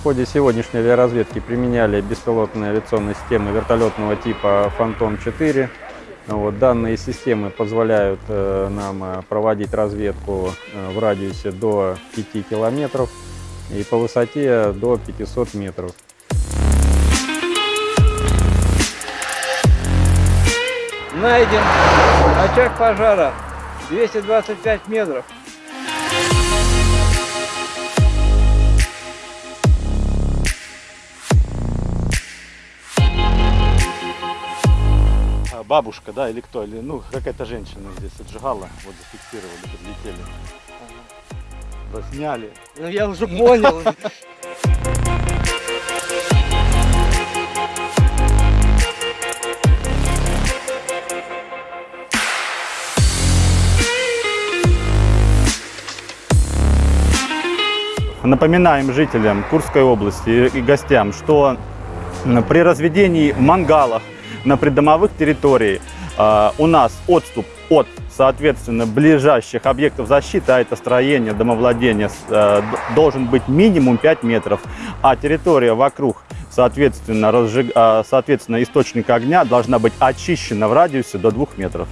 В ходе сегодняшней авиаразведки применяли беспилотные авиационные системы вертолетного типа «Фантом-4». Вот, данные системы позволяют э, нам э, проводить разведку э, в радиусе до 5 километров и по высоте до 500 метров. Найден очаг пожара 225 метров. Бабушка, да, или кто, или, ну, какая-то женщина здесь отжигала, вот зафиксировали, подлетели. Засняли. Ну я уже понял. Напоминаем жителям Курской области и гостям, что при разведении мангалов на придомовых территориях э, у нас отступ от, соответственно, ближайших объектов защиты, а это строение, домовладение, э, должен быть минимум 5 метров, а территория вокруг, соответственно, разжиг- э, соответственно, источника огня должна быть очищена в радиусе до 2 метров.